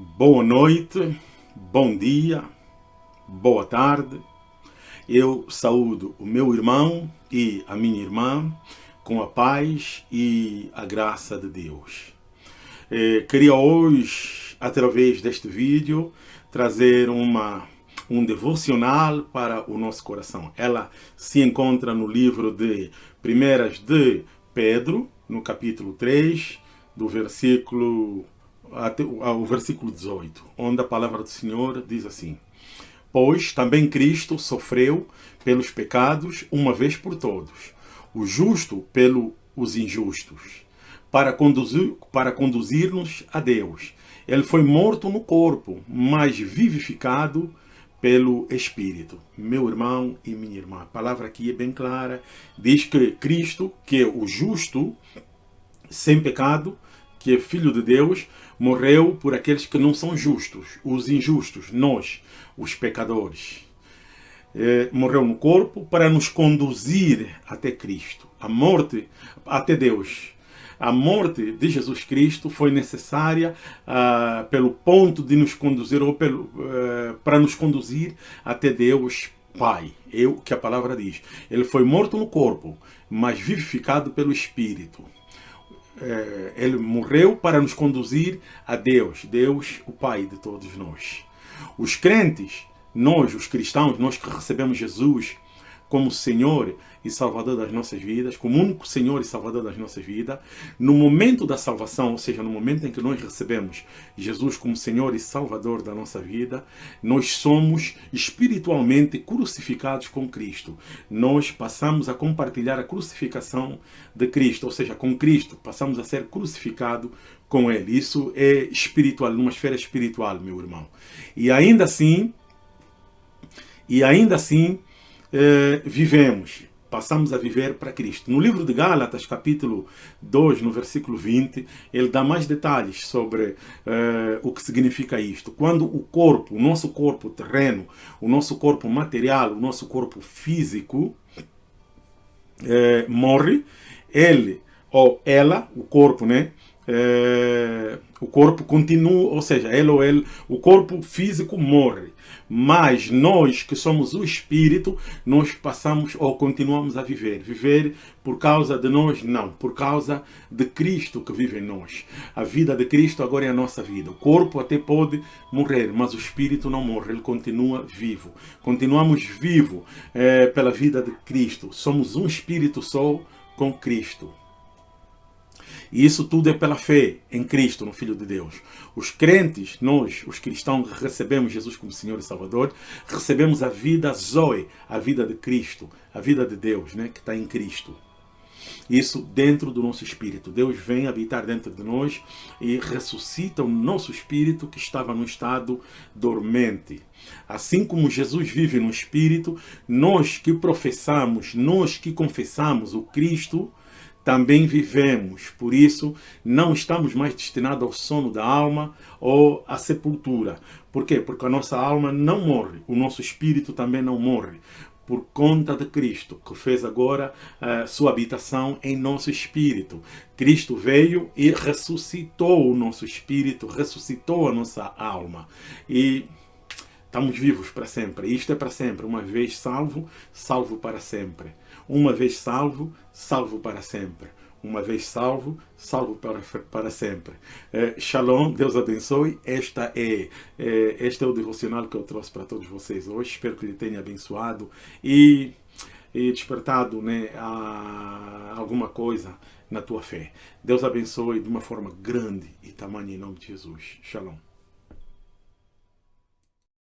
Boa noite, bom dia, boa tarde. Eu saúdo o meu irmão e a minha irmã com a paz e a graça de Deus. Eh, queria hoje, através deste vídeo, trazer uma, um devocional para o nosso coração. Ela se encontra no livro de Primeiras de Pedro, no capítulo 3, do versículo até o versículo 18, onde a palavra do Senhor diz assim: Pois também Cristo sofreu pelos pecados uma vez por todos, o justo pelos injustos, para conduzir para conduzir-nos a Deus. Ele foi morto no corpo, mas vivificado pelo Espírito. Meu irmão e minha irmã, a palavra aqui é bem clara, diz que Cristo, que é o justo, sem pecado, que é filho de Deus, morreu por aqueles que não são justos, os injustos, nós, os pecadores. É, morreu no corpo para nos conduzir até Cristo, a morte até Deus. A morte de Jesus Cristo foi necessária uh, pelo ponto de nos conduzir, ou pelo, uh, para nos conduzir até Deus Pai. É o que a palavra diz. Ele foi morto no corpo, mas vivificado pelo Espírito é, ele morreu para nos conduzir a Deus, Deus, o Pai de todos nós. Os crentes, nós, os cristãos, nós que recebemos Jesus como Senhor e Salvador das nossas vidas, como único Senhor e Salvador das nossas vidas, no momento da salvação, ou seja, no momento em que nós recebemos Jesus como Senhor e Salvador da nossa vida, nós somos espiritualmente crucificados com Cristo. Nós passamos a compartilhar a crucificação de Cristo, ou seja, com Cristo, passamos a ser crucificados com Ele. Isso é espiritual, numa esfera espiritual, meu irmão. E ainda assim, e ainda assim, eh, vivemos passamos a viver para Cristo. No livro de Gálatas, capítulo 2, no versículo 20, ele dá mais detalhes sobre uh, o que significa isto. Quando o corpo, o nosso corpo terreno, o nosso corpo material, o nosso corpo físico uh, morre, ele ou ela, o corpo, né? Uh, o corpo continua, ou seja, ele ou ele, o corpo físico morre. Mas nós que somos o espírito, nós passamos ou continuamos a viver. Viver por causa de nós? Não, por causa de Cristo que vive em nós. A vida de Cristo agora é a nossa vida. O corpo até pode morrer, mas o espírito não morre, ele continua vivo. Continuamos vivos é, pela vida de Cristo. Somos um espírito só com Cristo. E isso tudo é pela fé em Cristo, no Filho de Deus. Os crentes, nós, os cristãos, recebemos Jesus como Senhor e Salvador, recebemos a vida Zoe, a vida de Cristo, a vida de Deus, né, que está em Cristo. Isso dentro do nosso espírito. Deus vem habitar dentro de nós e ressuscita o nosso espírito que estava no estado dormente. Assim como Jesus vive no espírito, nós que professamos, nós que confessamos o Cristo, também vivemos. Por isso, não estamos mais destinados ao sono da alma ou à sepultura. Por quê? Porque a nossa alma não morre, o nosso espírito também não morre. Por conta de Cristo, que fez agora uh, sua habitação em nosso espírito. Cristo veio e ressuscitou o nosso espírito, ressuscitou a nossa alma. E estamos vivos para sempre. Isto é para sempre. Uma vez salvo, salvo para sempre. Uma vez salvo, salvo para sempre. Uma vez salvo, salvo para, para sempre. Eh, shalom, Deus abençoe. Esta é, é, este é o devocional que eu trouxe para todos vocês hoje. Espero que lhe tenha abençoado e, e despertado né, alguma coisa na tua fé. Deus abençoe de uma forma grande e tamanha em nome de Jesus. Shalom.